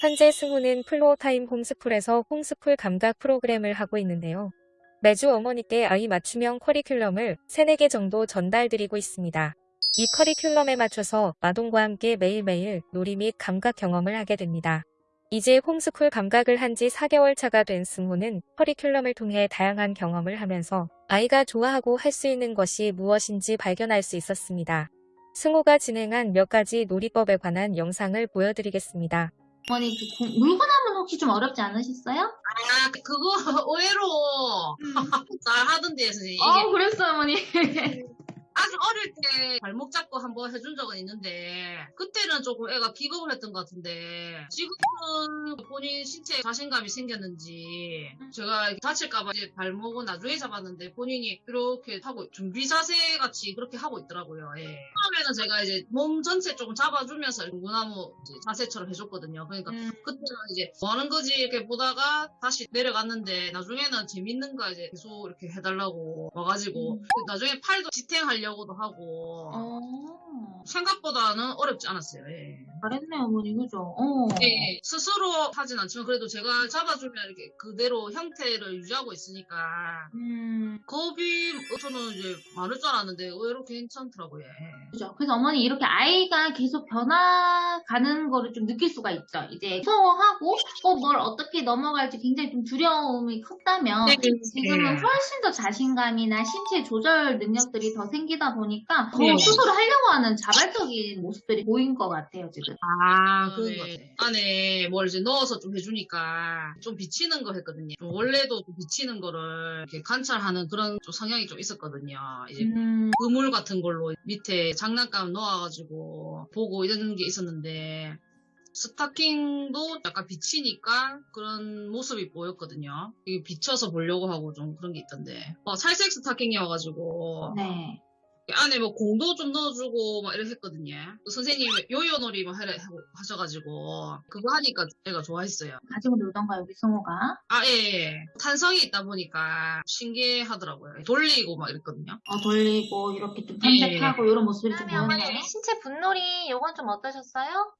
현재 승우는 Floortime 홈스쿨에서 홈스쿨 감각 프로그램을 하고 있는데요. 매주 어머니께 아이 맞춤형 커리큘럼을 3, 4개 정도 전달드리고 있습니다. 이 커리큘럼에 맞춰서 아동과 함께 매일매일 놀이 및 감각 경험을 하게 됩니다. 이제 홈스쿨 감각을 한 지 4개월 차가 된 승우는 커리큘럼을 통해 다양한 경험을 하면서 아이가 좋아하고 할 수 있는 것이 무엇인지 발견할 수 있었습니다. 승우가 진행한 몇 가지 놀이법에 관한 영상을 보여드리겠습니다. 어머니 그 공- 물건하면 혹시 좀 어렵지 않으셨어요? 아, 그거 의외로 잘 하던데, 선생님. 아 그랬어요 어머니. 아주 어릴 때 발목 잡고 한번 해준 적은 있는데, 그때는 조금 애가 기겁을 했던 것 같은데, 지금은 본인 신체에 자신감이 생겼는지, 제가 다칠까봐 이제 발목은 나중에 잡았는데, 본인이 이렇게 하고, 준비 자세 같이 그렇게 하고 있더라고요. 예. 처음에는 제가 이제 몸 전체 조금 잡아주면서 무나무 자세처럼 해줬거든요. 그러니까 음. 그때는 이제 뭐 하는 거지 이렇게 보다가 다시 내려갔는데 나중에는 재밌는 거 이제 계속 이렇게 해달라고 와가지고 음. 나중에 팔도 지탱 하려고도 하고 어 생각보다는 어렵지 않았어요. 예. 잘했네 어머니 그죠? 어. 예, 스스로 하진 않지만 그래도 제가 잡아주면 이렇게 그대로 형태를 유지하고 있으니까 음 겁이 저는 이제 많을 줄 알았는데 의외로 괜찮더라고요. 예. 그죠. 그래서 어머니 이렇게 아이가 계속 변화가는 거를 좀 느낄 수가 있죠. 이제 무서워하고 어, 뭘 어떻게 넘어갈지 굉장히 좀 두려움이 컸다면 네, 지금은 네. 훨씬 더 자신감이나 신체 조절 능력들이 더 생기 다 보니까 더 네. 스스로 하려고 하는 자발적인 모습들이 보인 것 같아요 지금. 아, 그런 네. 것 같아요. 안에 뭘 이제 넣어서 좀 해주니까 좀 비치는 거 했거든요. 좀 원래도 좀 비치는 거를 이렇게 관찰하는 그런 좀 성향이 좀 있었거든요. 이제 음, 그물 같은 걸로 밑에 장난감 넣어가지고 보고 이런 게 있었는데 스타킹도 약간 비치니까 그런 모습이 보였거든요. 이게 비춰서 보려고 하고 좀 그런 게 있던데. 어, 살색 스타킹이어가지고 네. 안에 뭐 공도 좀 넣어주고 막 이렇게 했거든요. 그 선생님이 요요놀이 뭐 하래 하셔가지고 그거 하니까 애가 좋아했어요. 가지고 놀던가요 우리 승호가? 아 예, 예. 탄성이 있다 보니까 신기하더라고요. 돌리고 막 이랬거든요. 어, 돌리고 이렇게 좀 예. 탐색하고 이런 모습들이 좀 그러면? 어머니 신체 분놀이 요건 좀 어떠셨어요?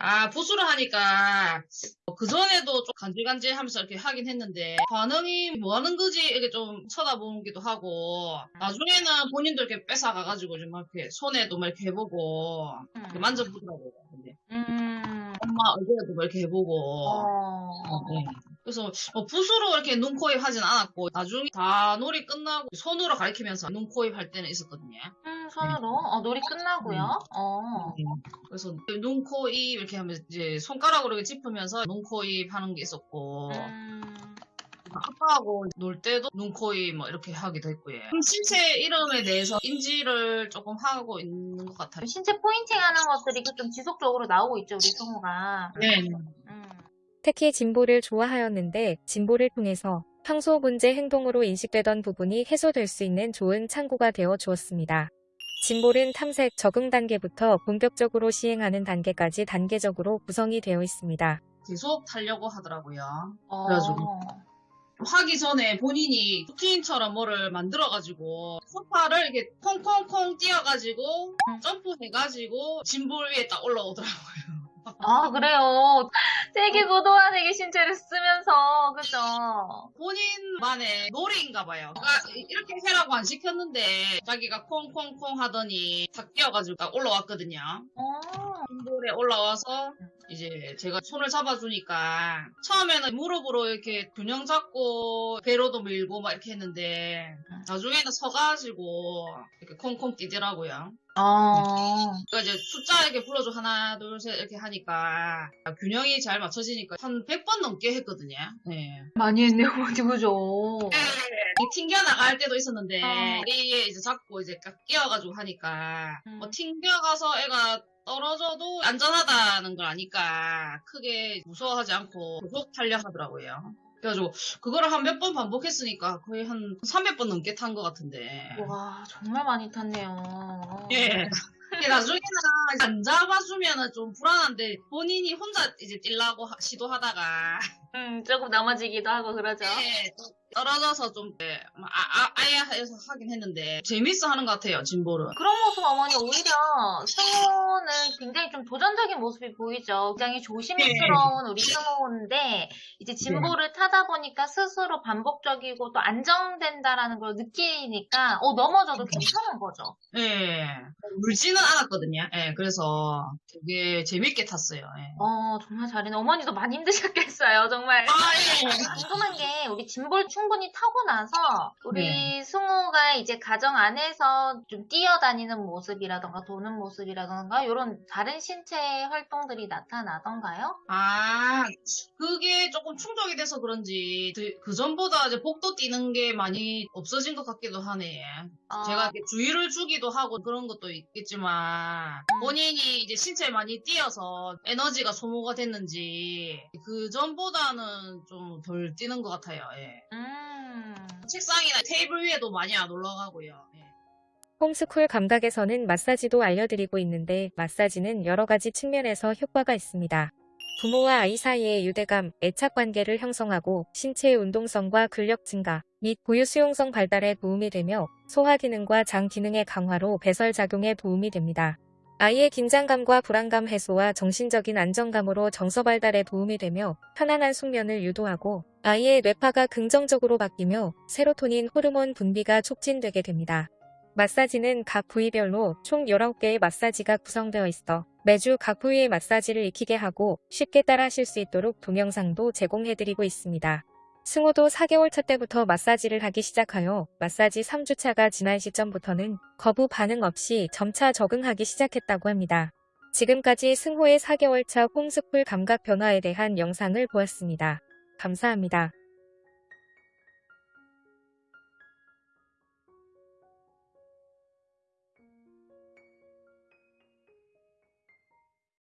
아 부수를 하니까 그 전에도 좀 간질간질 하면서 이렇게 하긴 했는데 반응이 뭐 하는 거지 이렇게 좀 쳐다보기도 하고 나중에는 본인도 이렇게 뺏어 가가지고 좀 이렇게 손에도 막 이렇게 해보고 이렇게 만져보더라고요. 근데 음. 엄마 얼굴에도 막 이렇게 해보고 어. 어, 네. 그래서 어, 붓으로 이렇게 눈, 코, 입 하진 않았고 나중에 다 놀이 끝나고 손으로 가리키면서 눈, 코, 입 할 때는 있었거든요. 음, 손으로? 어, 놀이 끝나고요. 어. 그래서 눈, 코, 입 이렇게 하면서 이제 손가락으로 이렇게 짚으면서 눈, 코, 입 하는 게 있었고 음. 아빠하고 놀 때도 눈, 코, 입뭐 이렇게 하기도 했고요. 신체 이름에 대해서 인지를 조금 하고 있는 것 같아요. 신체 포인팅 하는 것들이 그좀 지속적으로 나오고 있죠, 우리 승우가. 네. 음. 특히 진보를 좋아하였는데 진보를 통해서 평소 문제 행동으로 인식되던 부분이 해소될 수 있는 좋은 창구가 되어 주었습니다. 진볼은 탐색 적응 단계부터 본격적으로 시행하는 단계까지 단계적으로 구성이 되어 있습니다. 계속 타려고 하더라고요. 어. 그래가지고. 하기 전에 본인이 루틴처럼 뭐를 만들어가지고 소파를 이렇게 콩콩콩 뛰어가지고 음. 점프해가지고 짐볼 위에 딱 올라오더라고요. 아, 그래요. 되게 고도한 되게 신체를 쓰면서, 그죠? 본인만의 놀이인가 봐요. 그러니까 이렇게 해라고 안 시켰는데 자기가 콩콩콩 하더니 탁 뛰어가지고 딱 올라왔거든요. 어. 짐볼에 올라와서 이제 제가 손을 잡아주니까 처음에는 무릎으로 이렇게 균형 잡고 배로도 밀고 막 이렇게 했는데 나중에는 서가지고 이렇게 콩콩 뛰더라고요. 어. 그러니까 이제 숫자 이렇게 불러줘 하나 둘 셋 이렇게 하니까 균형이 잘 맞춰지니까 한 100번 넘게 했거든요. 네. 많이 했네요, 어디, 그죠? 이 튕겨 나갈 때도 있었는데 어. 이에 이제 잡고 이제 깍 끼어가지고 하니까 음. 뭐 튕겨가서 애가 떨어져도 안전하다는 걸 아니까 크게 무서워하지 않고 계속 타려 하더라고요. 그래가지고 그거를 한 몇 번 반복했으니까 거의 한 300번 넘게 탄 것 같은데. 와, 정말 많이 탔네요. 예. 나중에는 안 잡아주면은 좀 불안한데 본인이 혼자 이제 뛰려고 하- 시도하다가 음, 조금 넘어지기도 하고 그러죠. 예, 또 떨어져서 좀 네, 아, 아, 아야 해서 하긴 했는데 재밌어 하는 것 같아요 진보를. 그런 모습 어머니 오히려 승호는 굉장히 좀 도전적인 모습이 보이죠. 굉장히 조심스러운 우리 승호인데 이제 진보를 타다 보니까 스스로 반복적이고 또 안정된다라는 걸 느끼니까 어 넘어져도 괜찮은 거죠. 예, 울지는 않았거든요. 예, 그래서 되게 재밌게 탔어요. 예. 어 정말 잘했네. 어머니도 많이 힘드셨겠어요. 정말. 아, 예. 궁금한 게 우리 진보를 충분히 타고 나서 우리 네. 승호가 이제 가정 안에서 좀 뛰어다니는 모습이라던가 도는 모습이라던가 이런 다른 신체 활동들이 나타나던가요? 아, 그게 조금 충족이 돼서 그런지 그, 그 전보다 이제 복도 뛰는 게 많이 없어진 것 같기도 하네. 어, 제가 주의를 주기도 하고 그런 것도 있겠지만 본인이 이제 신체에 많이 뛰어서 에너지가 소모가 됐는지 그 전보다는 좀 덜 뛰는 것 같아요. 예. 음. 책상이나 테이블 위에도 많이 안 올라가고요. 예. 홈스쿨 감각에서는 마사지도 알려드리고 있는데 마사지는 여러 가지 측면에서 효과가 있습니다. 부모와 아이 사이의 유대감, 애착 관계를 형성하고 신체의 운동성과 근력 증가 및 고유 수용성 발달에 도움이 되며 소화 기능과 장 기능의 강화로 배설 작용에 도움이 됩니다. 아이의 긴장감과 불안감 해소와 정신적인 안정감으로 정서 발달에 도움이 되며 편안한 숙면을 유도하고 아이의 뇌파가 긍정적으로 바뀌며 세로토닌 호르몬 분비가 촉진되게 됩니다. 마사지는 각 부위별로 총 19개의 마사지가 구성되어 있어 매주 각 부위의 마사지를 익히게 하고 쉽게 따라 하실 수 있도록 동영상도 제공해드리고 있습니다. 승호도 4개월 차 때부터 마사지를 하기 시작하여 마사지 3주차가 지난 시점부터는 거부 반응 없이 점차 적응하기 시작했다고 합니다. 지금까지 승호의 4개월 차 홈스쿨 감각 변화에 대한 영상을 보았습니다. 감사합니다.